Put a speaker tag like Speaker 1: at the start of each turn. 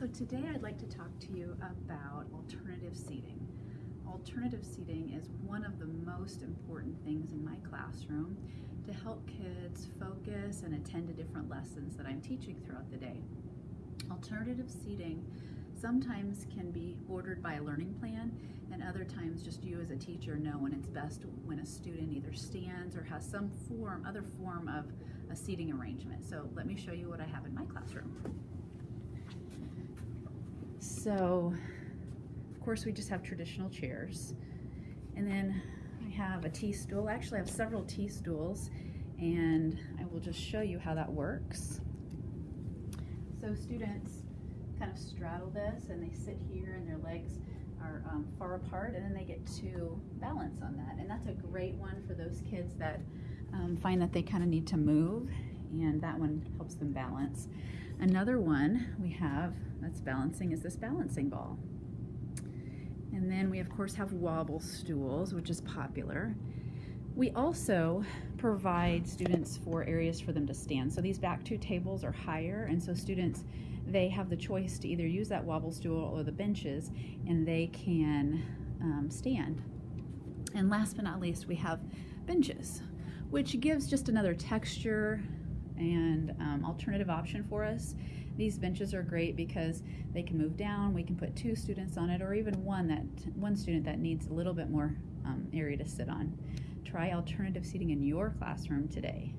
Speaker 1: So today I'd like to talk to you about alternative seating. Alternative seating is one of the most important things in my classroom to help kids focus and attend to different lessons that I'm teaching throughout the day. Alternative seating sometimes can be ordered by a learning plan and other times just you as a teacher know when it's best when a student either stands or has some form, other form of a seating arrangement. So let me show you what I have in my classroom. So, of course, we just have traditional chairs. And then I have a T-stool. Actually, I have several T-stools, and I will just show you how that works. So students kind of straddle this, and they sit here, and their legs are um, far apart, and then they get to balance on that. And that's a great one for those kids that um, find that they kind of need to move, and that one helps them balance. Another one we have that's balancing is this balancing ball. And then we of course have wobble stools, which is popular. We also provide students for areas for them to stand. So these back two tables are higher, and so students, they have the choice to either use that wobble stool or the benches, and they can um, stand. And last but not least, we have benches, which gives just another texture and um, alternative option for us. These benches are great because they can move down, we can put two students on it, or even one that one student that needs a little bit more um, area to sit on. Try alternative seating in your classroom today.